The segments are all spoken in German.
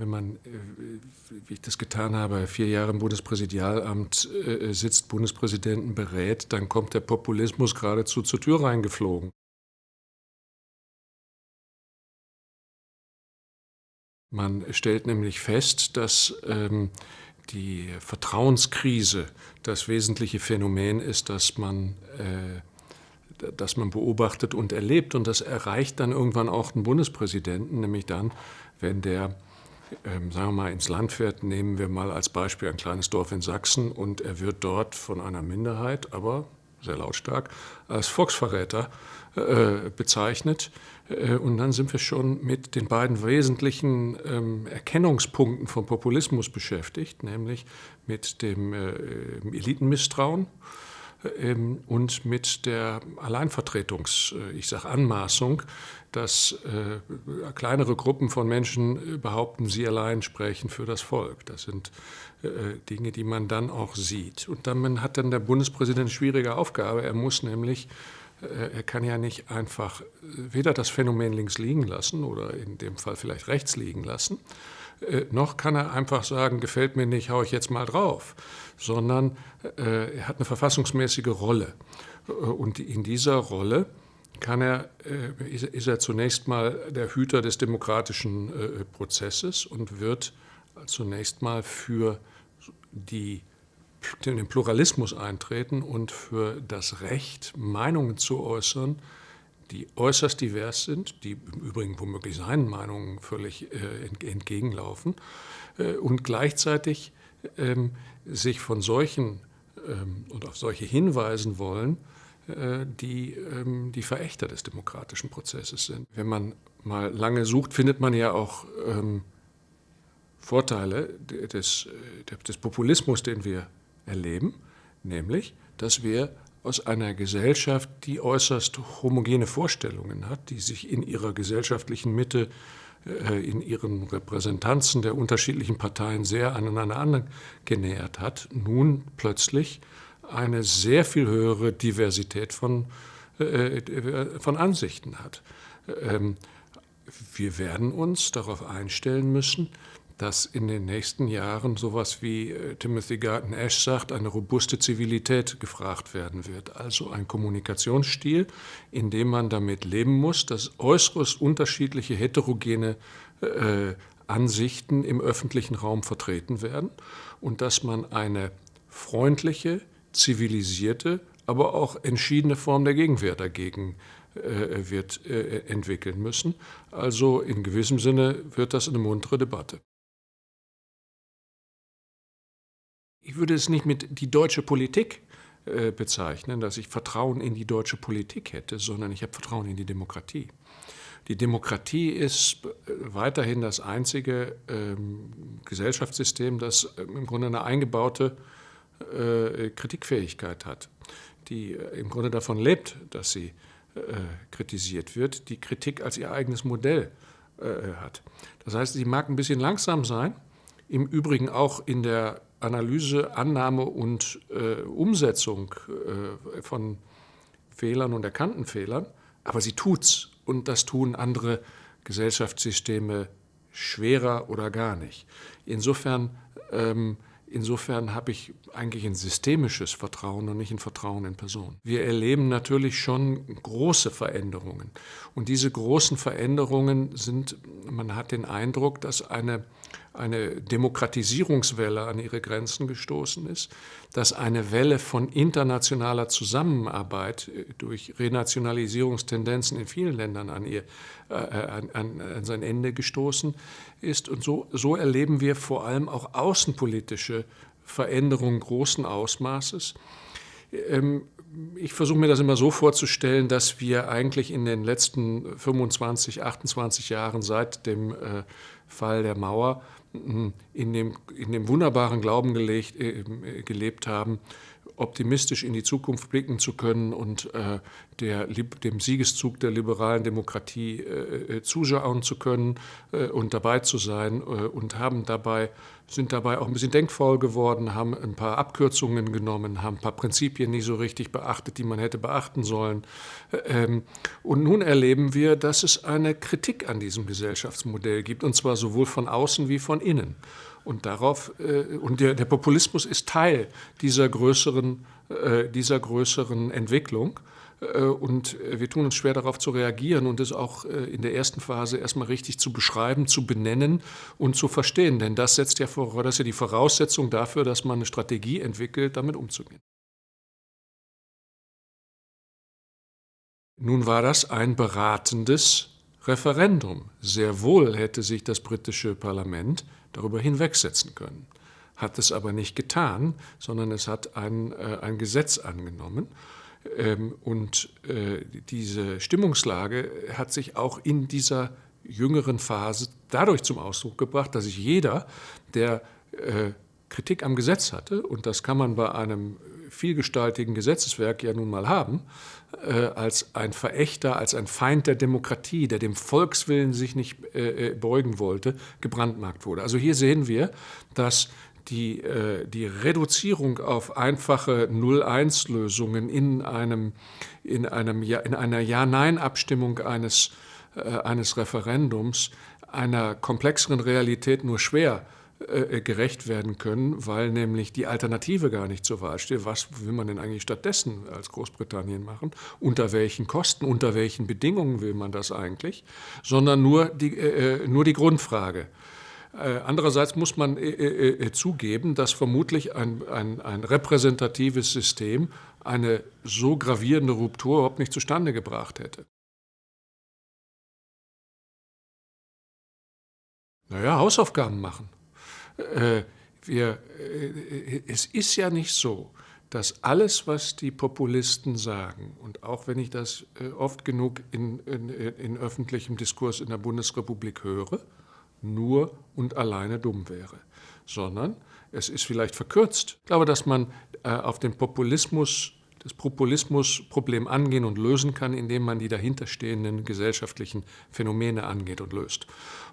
Wenn man, äh, wie ich das getan habe, vier Jahre im Bundespräsidialamt äh, sitzt, Bundespräsidenten berät, dann kommt der Populismus geradezu zur Tür reingeflogen. Man stellt nämlich fest, dass ähm, die Vertrauenskrise das wesentliche Phänomen ist, das man, äh, das man beobachtet und erlebt. Und das erreicht dann irgendwann auch den Bundespräsidenten, nämlich dann, wenn der ähm, sagen wir mal, ins Land fährt, nehmen wir mal als Beispiel ein kleines Dorf in Sachsen und er wird dort von einer Minderheit, aber sehr lautstark, als Volksverräter äh, bezeichnet. Äh, und dann sind wir schon mit den beiden wesentlichen ähm, Erkennungspunkten vom Populismus beschäftigt, nämlich mit dem äh, Elitenmisstrauen ähm, und mit der Alleinvertretungs-, äh, ich sage Anmaßung, dass äh, kleinere Gruppen von Menschen behaupten, sie allein sprechen für das Volk. Das sind äh, Dinge, die man dann auch sieht. Und dann hat dann der Bundespräsident eine schwierige Aufgabe. Er muss nämlich er kann ja nicht einfach weder das Phänomen links liegen lassen oder in dem Fall vielleicht rechts liegen lassen, noch kann er einfach sagen, gefällt mir nicht, hau ich jetzt mal drauf, sondern äh, er hat eine verfassungsmäßige Rolle. Äh, und in dieser Rolle kann er, äh, ist er zunächst mal der Hüter des demokratischen Prozesses und wird zunächst mal für die, den Pluralismus eintreten und für das Recht, Meinungen zu äußern, die äußerst divers sind, die im Übrigen womöglich seinen Meinungen völlig entgegenlaufen und gleichzeitig ähm, sich von solchen ähm, und auf solche hinweisen wollen, äh, die ähm, die Verächter des demokratischen Prozesses sind. Wenn man mal lange sucht, findet man ja auch ähm, Vorteile des, äh, des Populismus, den wir erleben, nämlich, dass wir aus einer Gesellschaft, die äußerst homogene Vorstellungen hat, die sich in ihrer gesellschaftlichen Mitte äh, in ihren Repräsentanzen der unterschiedlichen Parteien sehr aneinander angenähert hat, nun plötzlich eine sehr viel höhere Diversität von, äh, von Ansichten hat. Ähm, wir werden uns darauf einstellen müssen, dass in den nächsten Jahren sowas wie äh, Timothy Garton Ash sagt, eine robuste Zivilität gefragt werden wird. Also ein Kommunikationsstil, in dem man damit leben muss, dass äußerst unterschiedliche heterogene äh, Ansichten im öffentlichen Raum vertreten werden und dass man eine freundliche, zivilisierte, aber auch entschiedene Form der Gegenwehr dagegen äh, wird äh, entwickeln müssen. Also in gewissem Sinne wird das eine muntere Debatte. Ich würde es nicht mit die deutsche Politik äh, bezeichnen, dass ich Vertrauen in die deutsche Politik hätte, sondern ich habe Vertrauen in die Demokratie. Die Demokratie ist äh, weiterhin das einzige ähm, Gesellschaftssystem, das ähm, im Grunde eine eingebaute äh, Kritikfähigkeit hat, die äh, im Grunde davon lebt, dass sie äh, kritisiert wird, die Kritik als ihr eigenes Modell hat. Das heißt, sie mag ein bisschen langsam sein, im Übrigen auch in der Analyse, Annahme und äh, Umsetzung äh, von Fehlern und erkannten Fehlern, aber sie tut's und das tun andere Gesellschaftssysteme schwerer oder gar nicht. Insofern ähm, Insofern habe ich eigentlich ein systemisches Vertrauen und nicht ein Vertrauen in Personen. Wir erleben natürlich schon große Veränderungen. Und diese großen Veränderungen sind, man hat den Eindruck, dass eine, eine Demokratisierungswelle an ihre Grenzen gestoßen ist, dass eine Welle von internationaler Zusammenarbeit äh, durch Renationalisierungstendenzen in vielen Ländern an, ihr, äh, an, an, an sein Ende gestoßen ist. Und so, so erleben wir vor allem auch außenpolitische Veränderungen großen Ausmaßes. Ähm, ich versuche mir das immer so vorzustellen, dass wir eigentlich in den letzten 25, 28 Jahren seit dem äh, Fall der Mauer hm, in dem, in dem wunderbaren Glauben gelegt, äh, gelebt haben, optimistisch in die Zukunft blicken zu können und äh, der, dem Siegeszug der liberalen Demokratie äh, äh, zuschauen zu können äh, und dabei zu sein äh, und haben dabei, sind dabei auch ein bisschen denkfaul geworden, haben ein paar Abkürzungen genommen, haben ein paar Prinzipien nicht so richtig beachtet, die man hätte beachten sollen. Ähm, und nun erleben wir, dass es eine Kritik an diesem Gesellschaftsmodell gibt, und zwar sowohl von außen wie von innen. Und darauf äh, und der, der, Populismus ist Teil dieser größeren, äh, dieser größeren Entwicklung. Äh, und wir tun uns schwer darauf zu reagieren und es auch in der ersten Phase erstmal richtig zu beschreiben, zu benennen und zu verstehen. Denn das setzt ja voraus, das ist ja die Voraussetzung dafür, dass man eine Strategie entwickelt, damit umzugehen. Nun war das ein beratendes Referendum. Sehr wohl hätte sich das britische Parlament darüber hinwegsetzen können. Hat es aber nicht getan, sondern es hat ein, äh, ein Gesetz angenommen. Ähm, und äh, diese Stimmungslage hat sich auch in dieser jüngeren Phase dadurch zum Ausdruck gebracht, dass sich jeder, der äh, Kritik am Gesetz hatte, und das kann man bei einem vielgestaltigen Gesetzeswerk ja nun mal haben, äh, als ein Verächter, als ein Feind der Demokratie, der dem Volkswillen sich nicht äh, äh beugen wollte, gebrandmarkt wurde. Also hier sehen wir, dass die, äh, die Reduzierung auf einfache 0-1-Lösungen in, einem, in, einem, in einer Ja-Nein-Abstimmung eines, äh, eines Referendums einer komplexeren Realität nur schwer äh, äh, gerecht werden können, weil nämlich die Alternative gar nicht zur Wahl steht. Was will man denn eigentlich stattdessen als Großbritannien machen? Unter welchen Kosten, unter welchen Bedingungen will man das eigentlich? Sondern nur die, äh, äh nur die Grundfrage. Äh, andererseits muss man äh, zugeben, dass vermutlich ein, ein, ein repräsentatives System eine so gravierende Ruptur überhaupt nicht zustande gebracht hätte. Naja, Hausaufgaben machen. Äh, wir, äh, es ist ja nicht so, dass alles, was die Populisten sagen, und auch wenn ich das äh, oft genug in, in, in öffentlichem Diskurs in der Bundesrepublik höre, nur und alleine dumm wäre, sondern es ist vielleicht verkürzt. Ich glaube, dass man auf den Populismus das Populismusproblem angehen und lösen kann, indem man die dahinterstehenden gesellschaftlichen Phänomene angeht und löst.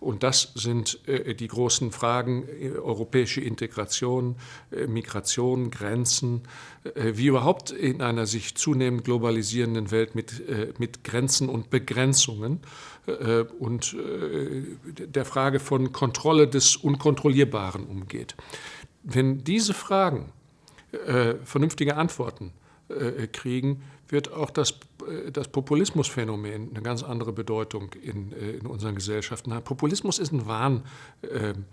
Und das sind äh, die großen Fragen äh, europäische Integration, äh, Migration, Grenzen, äh, wie überhaupt in einer sich zunehmend globalisierenden Welt mit, äh, mit Grenzen und Begrenzungen äh, und der Frage von Kontrolle des Unkontrollierbaren umgeht. Wenn diese Fragen vernünftige Antworten kriegen, wird auch das, äh, das Populismusphänomen eine ganz andere Bedeutung in, äh, in unseren Gesellschaften haben. Populismus ist ein, Wahn, ähm,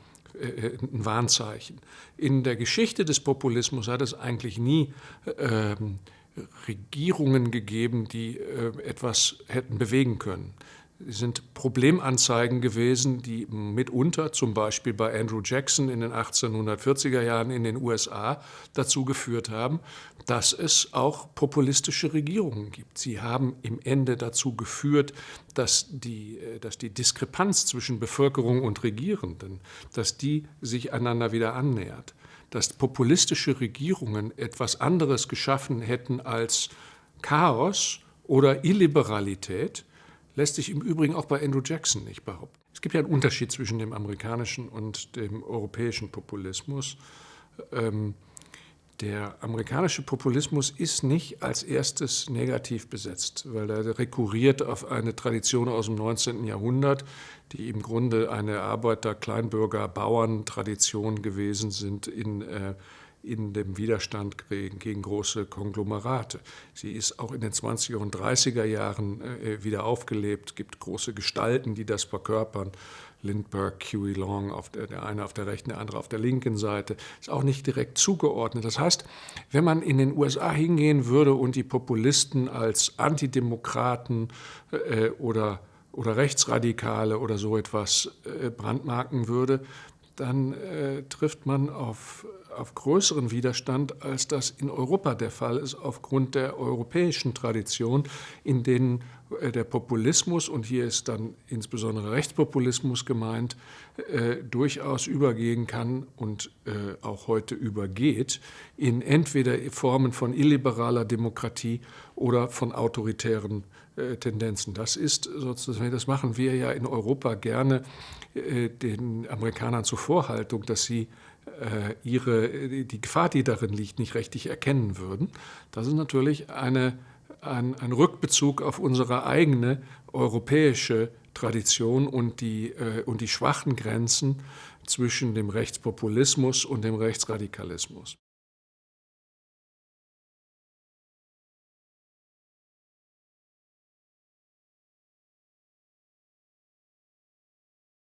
ein Warnzeichen. In der Geschichte des Populismus hat es eigentlich nie ähm, Regierungen gegeben, die etwas hätten bewegen können sind Problemanzeigen gewesen, die mitunter, zum Beispiel bei Andrew Jackson in den 1840er Jahren in den USA, dazu geführt haben, dass es auch populistische Regierungen gibt. Sie haben im Ende dazu geführt, dass die, äh, dass die Diskrepanz zwischen Bevölkerung und Regierenden, dass die sich einander wieder annähert, dass populistische Regierungen etwas anderes geschaffen hätten als Chaos oder Illiberalität, lässt sich im Übrigen auch bei Andrew Jackson nicht behaupten. Es gibt ja einen Unterschied zwischen dem amerikanischen und dem europäischen Populismus. Ähm, der amerikanische Populismus ist nicht als erstes negativ besetzt, weil er rekurriert auf eine Tradition aus dem 19. Jahrhundert, die im Grunde eine Arbeiter-Kleinbürger-Bauern-Tradition gewesen sind in äh, in dem Widerstand gegen, große Konglomerate. Sie ist auch in den 20er und 30er Jahren äh, wieder aufgelebt. Gibt große Gestalten, die das verkörpern. Lindbergh, Huey Long, auf der, der eine auf der rechten, der andere auf der linken Seite, ist auch nicht direkt zugeordnet. Das heißt, wenn man in den USA hingehen würde und die Populisten als Antidemokraten äh, oder, oder Rechtsradikale oder so etwas äh, brandmarken würde, dann äh, trifft man auf, auf größeren Widerstand, als das in Europa der Fall ist, aufgrund der europäischen Tradition, in denen äh, der Populismus, und hier ist dann insbesondere Rechtspopulismus gemeint, äh, durchaus übergehen kann und äh, auch heute übergeht in entweder Formen von illiberaler Demokratie oder von autoritären äh, Tendenzen. Das ist sozusagen, das machen wir ja in Europa gerne äh, den Amerikanern zur Vorhaltung, dass sie äh, ihre, die Gefahr, die darin liegt, nicht richtig erkennen würden. Das ist natürlich eine, ein, ein Rückbezug auf unsere eigene europäische Tradition und die, und die schwachen Grenzen zwischen dem Rechtspopulismus und dem Rechtsradikalismus.